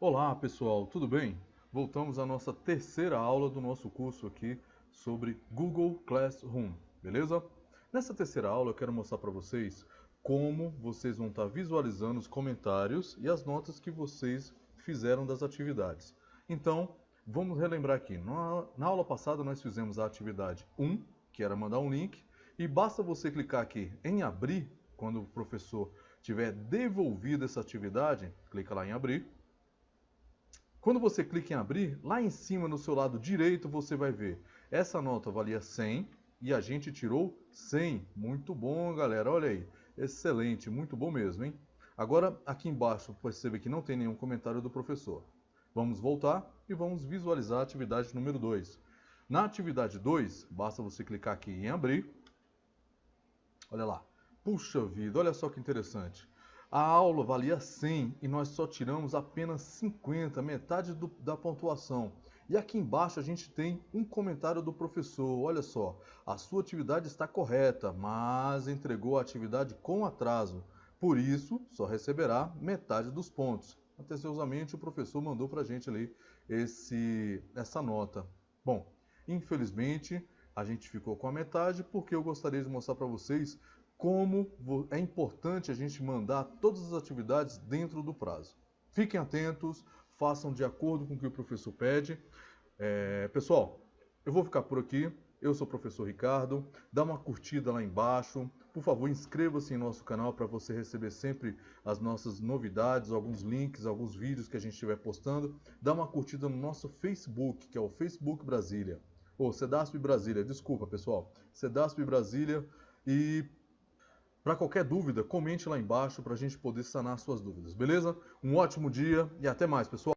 Olá pessoal, tudo bem? Voltamos à nossa terceira aula do nosso curso aqui sobre Google Classroom, beleza? Nessa terceira aula eu quero mostrar para vocês como vocês vão estar visualizando os comentários e as notas que vocês fizeram das atividades. Então, vamos relembrar aqui. Na aula passada nós fizemos a atividade 1, que era mandar um link, e basta você clicar aqui em abrir, quando o professor tiver devolvido essa atividade, clica lá em abrir. Quando você clica em abrir, lá em cima no seu lado direito você vai ver essa nota valia 100 e a gente tirou 100. Muito bom, galera. Olha aí. Excelente, muito bom mesmo, hein? Agora, aqui embaixo, percebe que não tem nenhum comentário do professor. Vamos voltar e vamos visualizar a atividade número 2. Na atividade 2, basta você clicar aqui em abrir Olha lá. Puxa vida, olha só que interessante. A aula valia 100 e nós só tiramos apenas 50, metade do, da pontuação. E aqui embaixo a gente tem um comentário do professor. Olha só, a sua atividade está correta, mas entregou a atividade com atraso. Por isso, só receberá metade dos pontos. Atenciosamente, o professor mandou para a gente ali esse, essa nota. Bom, infelizmente, a gente ficou com a metade porque eu gostaria de mostrar para vocês como é importante a gente mandar todas as atividades dentro do prazo. Fiquem atentos, façam de acordo com o que o professor pede. É, pessoal, eu vou ficar por aqui. Eu sou o professor Ricardo. Dá uma curtida lá embaixo. Por favor, inscreva-se em nosso canal para você receber sempre as nossas novidades, alguns links, alguns vídeos que a gente estiver postando. Dá uma curtida no nosso Facebook, que é o Facebook Brasília ou Cedasp Brasília, desculpa pessoal, Cedasp Brasília e para qualquer dúvida, comente lá embaixo para a gente poder sanar suas dúvidas, beleza? Um ótimo dia e até mais, pessoal!